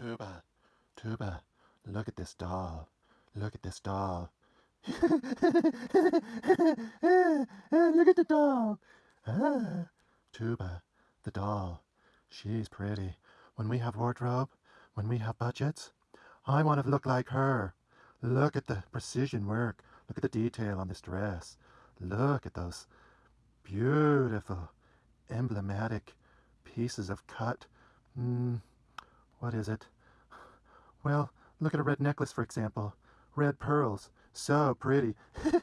Tuba, Tuba, look at this doll. Look at this doll. look at the doll. Ah, Tuba, the doll. She's pretty. When we have wardrobe, when we have budgets, I want to look like her. Look at the precision work. Look at the detail on this dress. Look at those beautiful, emblematic pieces of cut. Mm, what is it? Well, look at a red necklace, for example. Red pearls. So pretty.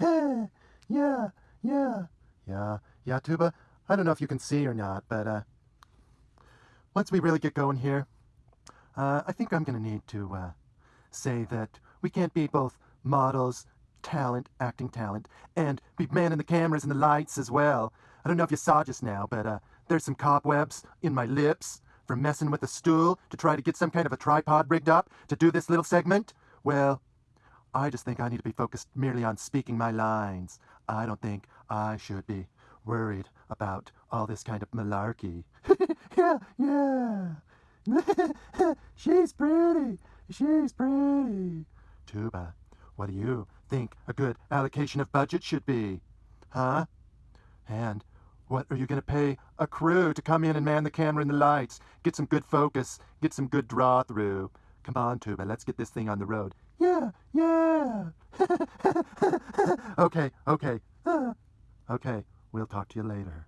yeah, yeah, yeah, yeah, Tuba. I don't know if you can see or not, but uh, once we really get going here, uh, I think I'm going to need to uh, say that we can't be both models, talent, acting talent, and be manning the cameras and the lights as well. I don't know if you saw just now, but uh, there's some cobwebs in my lips from messing with a stool to try to get some kind of a tripod rigged up to do this little segment. Well, I just think I need to be focused merely on speaking my lines. I don't think I should be worried about all this kind of malarkey. yeah, yeah. She's pretty. She's pretty. Tuba, what do you think a good allocation of budget should be? Huh? And what are you going to pay a crew to come in and man the camera and the lights? Get some good focus, get some good draw through. Come on, Tuba, let's get this thing on the road. Yeah, yeah. okay, okay. okay, we'll talk to you later.